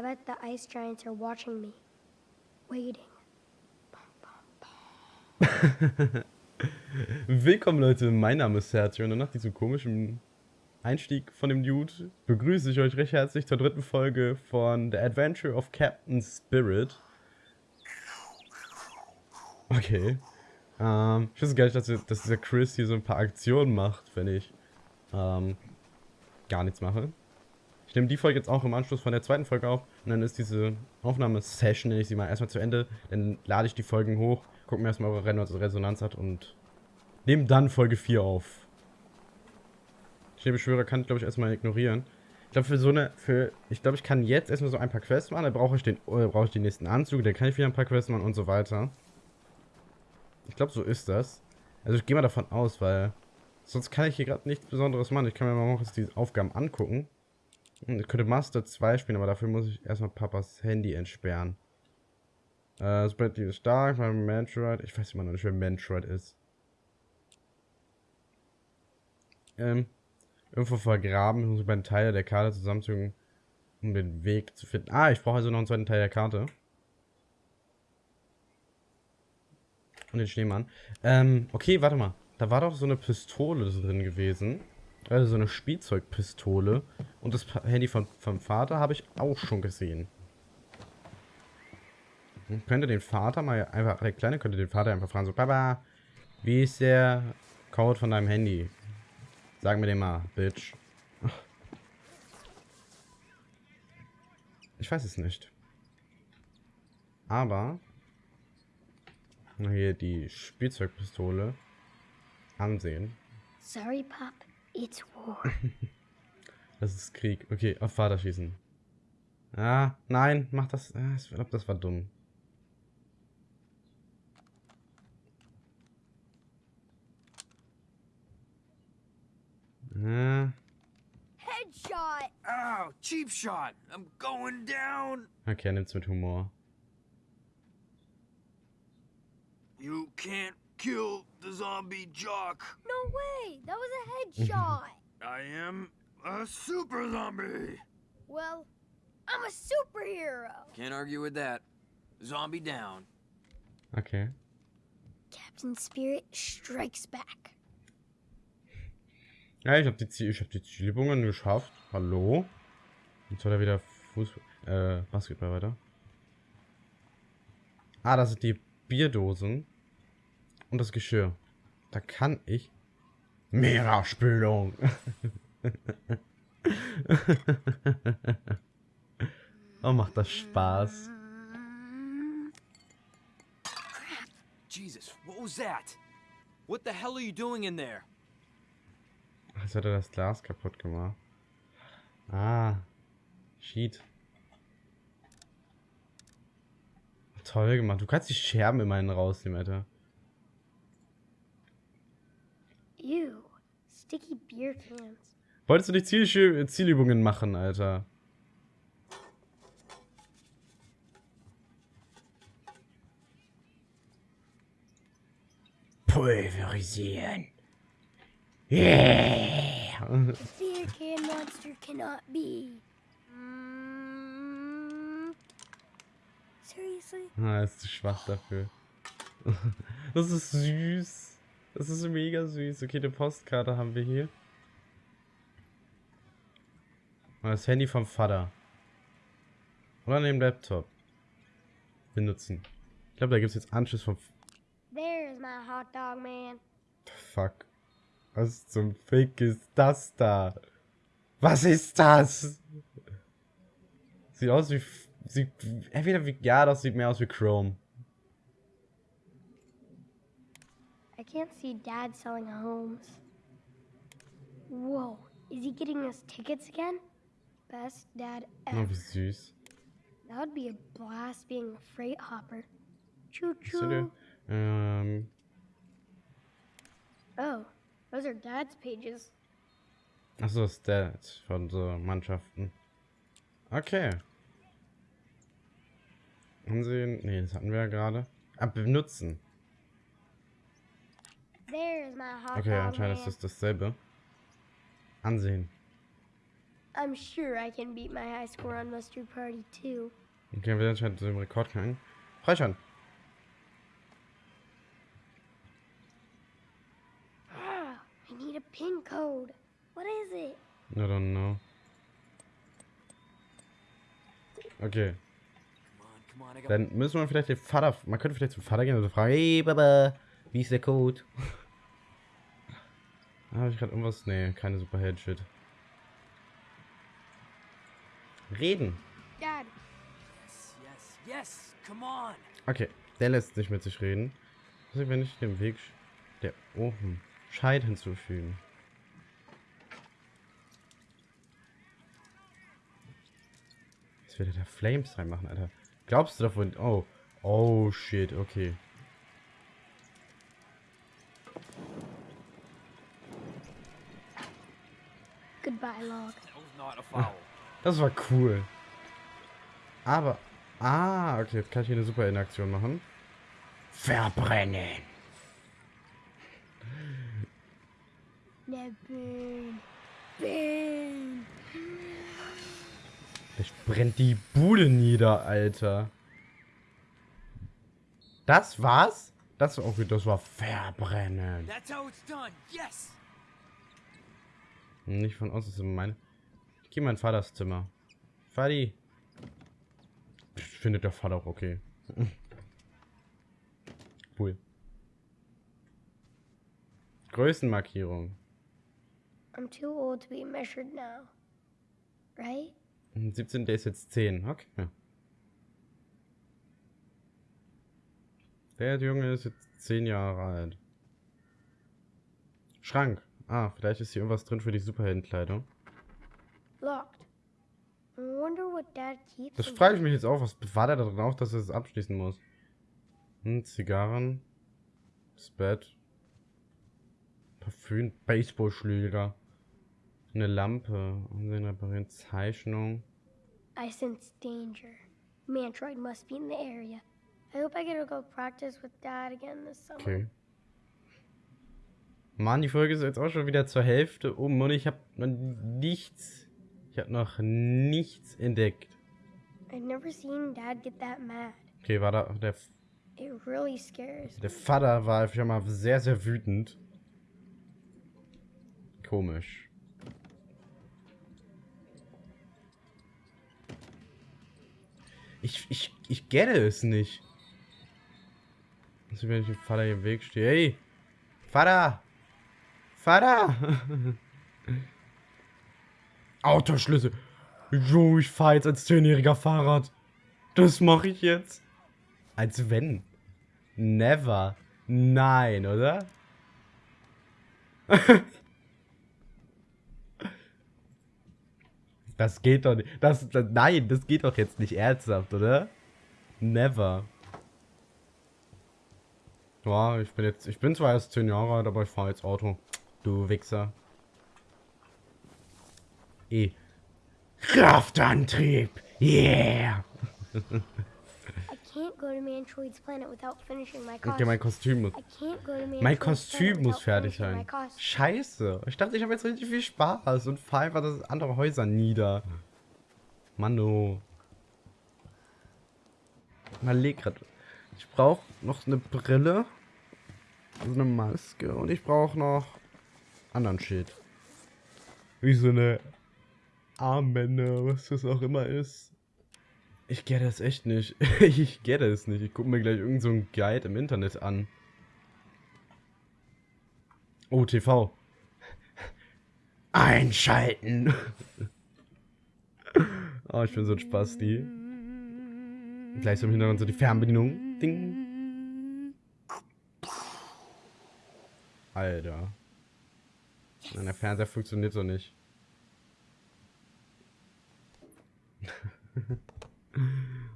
I bet the ice giants are watching me. Waiting. Willkommen Leute, mein Name ist Sergio und nach diesem komischen Einstieg von dem Dude begrüße ich euch recht herzlich zur dritten Folge von The Adventure of Captain Spirit. Okay. Ähm, ich wusste gar nicht, dass, dass dieser Chris hier so ein paar Aktionen macht, wenn ich ähm, gar nichts mache. Ich nehme die Folge jetzt auch im Anschluss von der zweiten Folge auf und dann ist diese Aufnahmesession, nenne ich sie mal, erstmal zu Ende. Dann lade ich die Folgen hoch, gucke mir erstmal, ob er Resonanz hat und nehme dann Folge 4 auf. Schneebeschwörer kann ich, glaube ich, erstmal ignorieren. Ich glaube, für so eine, für, ich glaube, ich kann jetzt erstmal so ein paar Quests machen, dann brauche ich den, äh, brauche ich den nächsten Anzug, dann kann ich wieder ein paar Quests machen und so weiter. Ich glaube, so ist das. Also ich gehe mal davon aus, weil sonst kann ich hier gerade nichts Besonderes machen. Ich kann mir mal noch die Aufgaben angucken. Ich könnte Master 2 spielen, aber dafür muss ich erstmal Papas Handy entsperren. Äh, Spread ist stark, mein Metroid. Ich weiß immer noch nicht, wer Metroid ist. Ähm, irgendwo vergraben. Ich muss beiden Teile der Karte zusammenfügen, um den Weg zu finden. Ah, ich brauche also noch einen zweiten Teil der Karte. Und den Schneemann. Ähm, okay, warte mal. Da war doch so eine Pistole drin gewesen. Also so eine Spielzeugpistole. Und das Handy von, vom Vater habe ich auch schon gesehen. Hm, könnte den Vater mal einfach, der Kleine könnte den Vater einfach fragen, so, Papa, wie ist der Code von deinem Handy? Sag mir den mal, Bitch. Ich weiß es nicht. Aber hier die Spielzeugpistole ansehen. Sorry, Pop. It's war. das ist Krieg. Okay, auf Vater schießen. Ah, nein, mach das. Ich glaube, das war dumm. Ja. Headshot! Ow, cheap shot! I'm going down! Okay, er nimmt's mit Humor. You can't kill the zombie jock. No way! That was a headshot! I am a super zombie. Well, I'm a superhero. Can't argue with that. Zombie down. Okay. Captain Spirit strikes back. Ja, ich habe die, Ziel, hab die Zielübungen geschafft. Hallo? Jetzt soll er wieder Fußball, äh, Basketball weiter. Ah, das sind die Bierdosen. Und das Geschirr. Da kann ich... Mehrerspülung. oh, macht das Spaß. Jesus, what was that? What the hell are you doing in there? Jetzt hat er das Glas kaputt gemacht. Ah. Sheet. Toll gemacht. Du kannst die Scherben immerhin rausnehmen, Alter. Sticky beer cans. Wolltest du die Ziel Zielübungen machen, Alter? Pulverisieren. Yeah! beer can monster cannot be. Seriously? Ah, ist zu schwach dafür. Das ist süß. Das ist mega süß. Okay, eine Postkarte haben wir hier. Und das Handy vom Vater. Oder neben Laptop. Benutzen. Ich glaube, da gibt es jetzt Anschluss vom... There's my hot dog man. Fuck. Was zum Fick ist das da? Was ist das? Sieht aus wie... Sieht, entweder wie... Ja, das sieht mehr aus wie Chrome. Can't see Dad selling homes. Whoa, is he getting us tickets again? Best dad ever. Oh, süß. That would be a blast being a freight hopper. Choo choo. Ähm, Oh, those are Dad's pages. achso, Stats von so Mannschaften. Okay. Ansehen. Nee, das hatten wir ja gerade. Ah, benutzen. There's my hot Okay, anscheinend ist das dasselbe. Ansehen. I'm sure I can beat my high score on Mustard Party too. Okay, wir sind anscheinend so im Rekord gegangen. Freischalten. Ah, I need a pin code. What is it? I don't know. Okay, dann müssen wir vielleicht den Vater, man könnte vielleicht zum Vater gehen und fragen, hey Baba, wie ist der Code? Habe ich gerade irgendwas? Nee, keine Superheld-Shit. Reden. Dad, yes, yes, yes. Come on. Okay, der lässt nicht mit sich reden. Was ist, wenn ich dem Weg der Ofen Scheit hinzufügen? Was will der da Flames reinmachen, Alter? Glaubst du davon? Oh. Oh shit, okay. goodbye, log. That was not a foul. Das war cool. Aber. Ah, okay, jetzt kann ich hier eine super Interaktion machen. Verbrennen. Now burn. Burn. Ich brennt die Bude nieder, Alter. Das war's? Das war okay, das war verbrennen. That's how it's done. Yes. Nicht von außen, das ist meine. Ich gehe in mein Vaters Zimmer. Vati. Findet der Vater auch okay. cool. Größenmarkierung. I'm too old to be measured now. Right? 17, der ist jetzt 10. Okay. Der Junge ist jetzt 10 Jahre alt. Schrank. Ah, vielleicht ist hier irgendwas drin für die Superheldenkleidung. Locked. I wonder what Dad keeps. Das frage ich mich jetzt auch. Was war da drin auch, dass er es abschließen muss? Hm, Zigarren. Das Bett. Parfüm. Baseballschläger. Eine Lampe. Ansehen reparieren. Zeichnung. I sense danger. Mantroid must be in the area. I hope I get to go practice with Dad again this summer. Okay. Mann, die Folge ist jetzt auch schon wieder zur Hälfte um und ich habe noch nichts. Ich habe noch nichts entdeckt. I've never seen Dad get that mad. Okay, war da der, It really scares der Vater war schon mal sehr, sehr wütend. Komisch. Ich, ich, ich gette es nicht. Also wenn ich dem Vater hier im Weg stehe. Hey! Vater! Vater! Autoschlüssel. Jo, ich fahr jetzt als 10-jähriger Fahrrad. Das mache ich jetzt. Als wenn. Never. Nein, oder? das geht doch nicht. Das, das, nein, das geht doch jetzt nicht ernsthaft, oder? Never. Ja, ich bin jetzt, ich bin zwar erst 10 Jahre alt, aber ich fahre jetzt Auto. Du Wichser. E. Kraftantrieb. Yeah. Okay, mein Kostüm muss. Mein Kostüm muss fertig sein. Scheiße. Ich dachte, ich habe jetzt richtig viel Spaß und fahre einfach das andere Häuser nieder. Mano. Mal leg grad. Ich brauche noch eine Brille. Also eine Maske. Und ich brauche noch anderen Shit. Wie so eine Armbänder, was das auch immer ist. Ich get das echt nicht. ich get es nicht. Ich gucke mir gleich irgend so einen Guide im Internet an. Oh, TV. Einschalten. oh, ich bin so ein Spasti. Gleich so im Hintergrund so die Fernbedienung. Ding. Alter. Nein, der Fernseher funktioniert so nicht.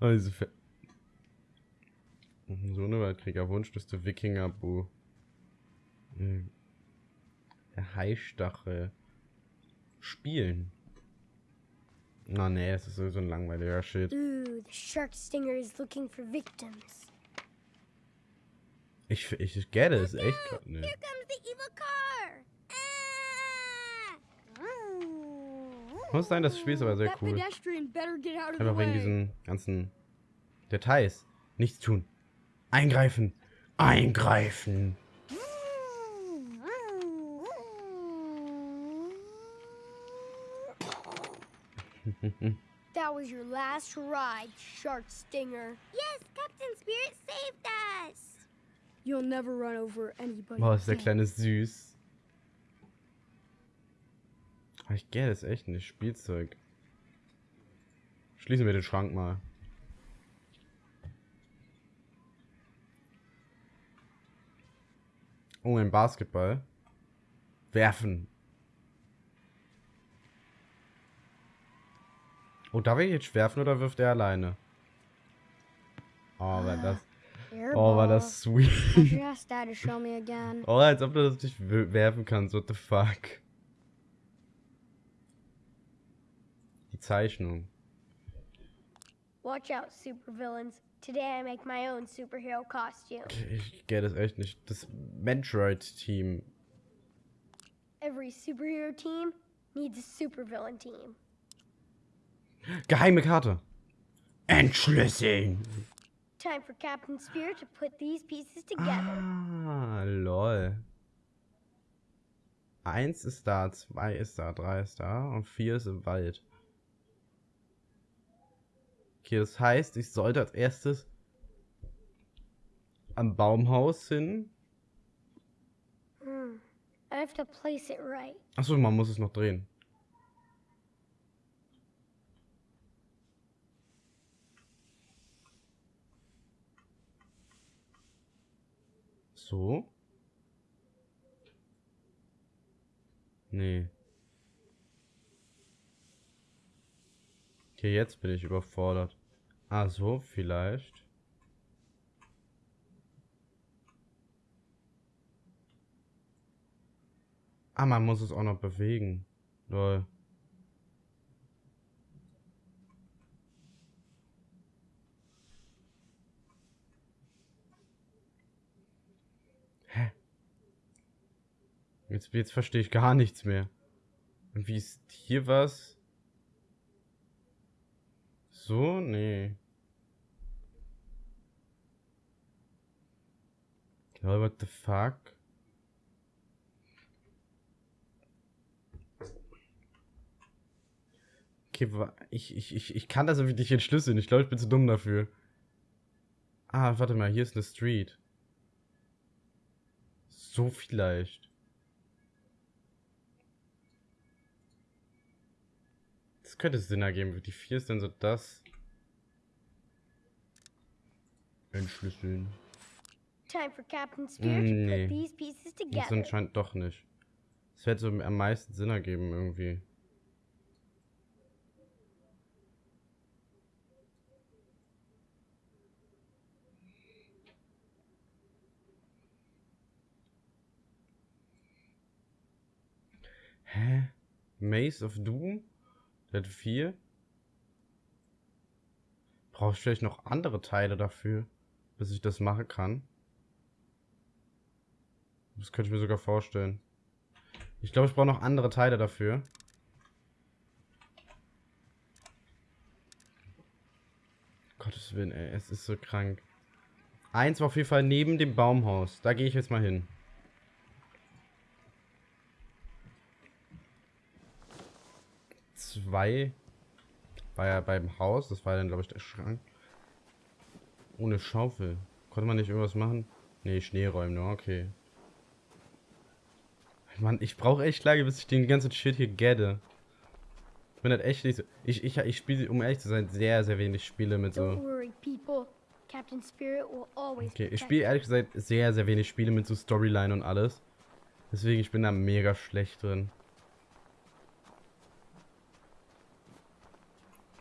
oh, diese Fe so eine Weltkrieger Wunschliste Wikinger Bu. Hm. Der Haistachel. Spielen. Na nee, das ist sowieso ein langweiliger Shit. Ooh, the shark stinger is looking for victims. Ich, ich, ich get es echt grad nicht. comes the evil car! Muss sein, das Spiel ist aber sehr cool. Einfach wegen diesen ganzen Details. Nichts tun. Eingreifen. Eingreifen. That was your last ride, Shark Stinger. Yes, Captain Spirit saved us. You'll never run over anybody. Boah, ist der. Kleine süß. Aber Ich gehe das echt nicht. Spielzeug. Schließen wir den Schrank mal. Oh, ein Basketball. Werfen. Oh, darf ich jetzt werfen oder wirft er alleine? Oh, war das. Oh, war das sweet. Oh, als ob du das nicht werfen kannst. What the fuck? Die Zeichnung. Watch out, supervillains. Today I make my own superhero costume. Ich gehe das echt nicht. Das Metroid-Team. Every superhero team needs a supervillain team. Geheime Karte. Entschlüsseln. Time for Captain Spirit to put these pieces together. Ah, lol. Eins ist da, zwei ist da, drei ist da und vier ist im Wald. Okay, das heißt, ich sollte als erstes am Baumhaus hin. Hmm. I have to place it right. Achso, man muss es noch drehen. So. Nee. Okay, jetzt bin ich überfordert. Ah, so, vielleicht. Ah, man muss es auch noch bewegen. Lol. Hä? Jetzt, jetzt verstehe ich gar nichts mehr. Und wie ist hier was? So? Nee. Lol, what the fuck? Okay, ich, ich, ich, ich kann das irgendwie nicht entschlüsseln. Ich glaube, ich bin zu dumm dafür. Ah, warte mal, hier ist eine Street. So vielleicht. Das könnte Sinn ergeben. Die 4 ist dann so das. Entschlüsseln. Time for Captain Spirit to Nee. put these pieces Das anscheinend doch nicht. Das hätte so am meisten Sinn ergeben irgendwie. Hä? Maze of Doom? Hat vier? Brauche ich vielleicht noch andere Teile dafür, bis ich das machen kann? Das könnte ich mir sogar vorstellen. Ich glaube, ich brauche noch andere Teile dafür. Gottes Willen, ey, es ist so krank. Eins war auf jeden Fall neben dem Baumhaus. Da gehe ich jetzt mal hin. Zwei war ja beim Haus. Das war dann, glaube ich, der Schrank. Ohne Schaufel. Konnte man nicht irgendwas machen? Nee, Schnee räumen nur, okay. Mann, ich brauche echt lange, bis ich den ganzen Shit hier gette. Ich bin halt echt nicht so. Ich, ich, ich spiele, um ehrlich zu sein, sehr, sehr wenig Spiele mit so. Okay, ich spiele ehrlich gesagt sehr, sehr wenig Spiele mit so Storyline und alles. Deswegen, ich bin da mega schlecht drin.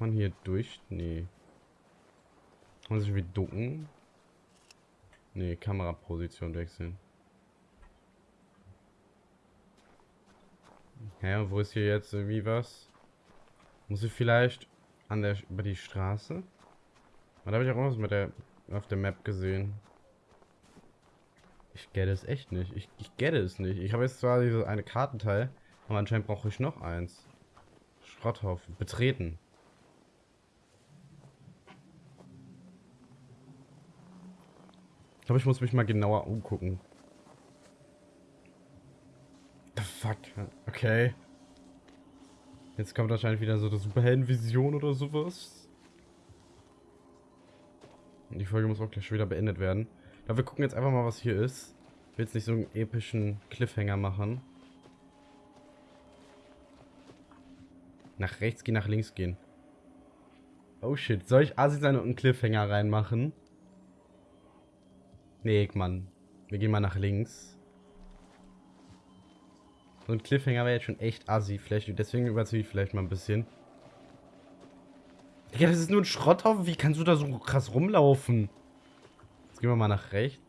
Man hier durch? Nee. Kann man sich irgendwie ducken? Nee, Kameraposition wechseln. Hä, wo ist hier jetzt irgendwie was? Muss ich vielleicht an der über die Straße? Da habe ich auch was mit der auf der Map gesehen. Ich get es echt nicht. Ich, ich get es nicht. Ich habe jetzt zwar dieses eine Kartenteil, aber anscheinend brauche ich noch eins. Schrotthaufen. Betreten. Ich glaube, ich muss mich mal genauer umgucken. The fuck? Okay. Jetzt kommt wahrscheinlich wieder so eine Superheldenvision oder sowas. Und die Folge muss auch gleich schon wieder beendet werden. Aber wir gucken jetzt einfach mal, was hier ist. Ich will jetzt nicht so einen epischen Cliffhanger machen. Nach rechts gehen, nach links gehen. Oh shit, soll ich Asi sein und einen Cliffhanger reinmachen? Nee, Mann. Wir gehen mal nach links. So ein Cliffhanger wäre jetzt schon echt assi. Vielleicht, deswegen überziehe ich vielleicht mal ein bisschen. Ja, das ist nur ein Schrotthaufen. Wie kannst du da so krass rumlaufen? Jetzt gehen wir mal nach rechts.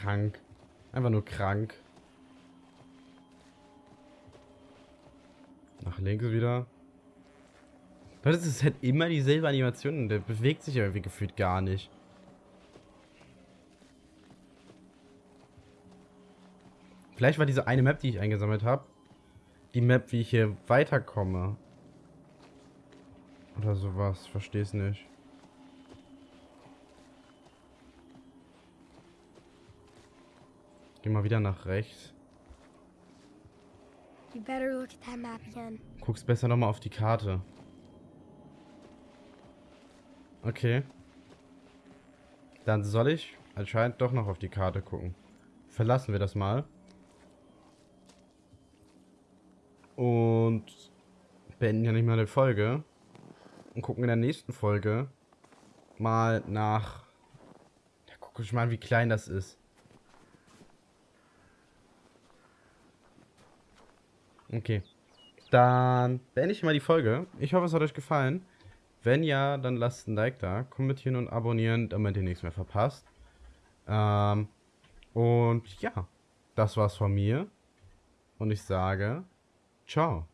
Krank. Einfach nur krank. Nach links wieder. Das ist halt immer dieselbe Animation. Der bewegt sich irgendwie gefühlt gar nicht. Vielleicht war diese eine Map, die ich eingesammelt habe, die Map, wie ich hier weiterkomme. Oder sowas. Versteh's nicht. Geh mal wieder nach rechts. You better look at that map again. Guck's besser nochmal auf die Karte. Okay. Dann soll ich anscheinend doch noch auf die Karte gucken. Verlassen wir das mal. Und beenden ja nicht mal eine Folge. Und gucken in der nächsten Folge mal nach... Ja, guck ich mal, wie klein das ist. Okay. Dann beende ich mal die Folge. Ich hoffe, es hat euch gefallen. Wenn ja, dann lasst ein Like da, kommentieren und abonnieren, damit ihr nichts mehr verpasst. Ähm, und ja, das war's von mir. Und ich sage, ciao.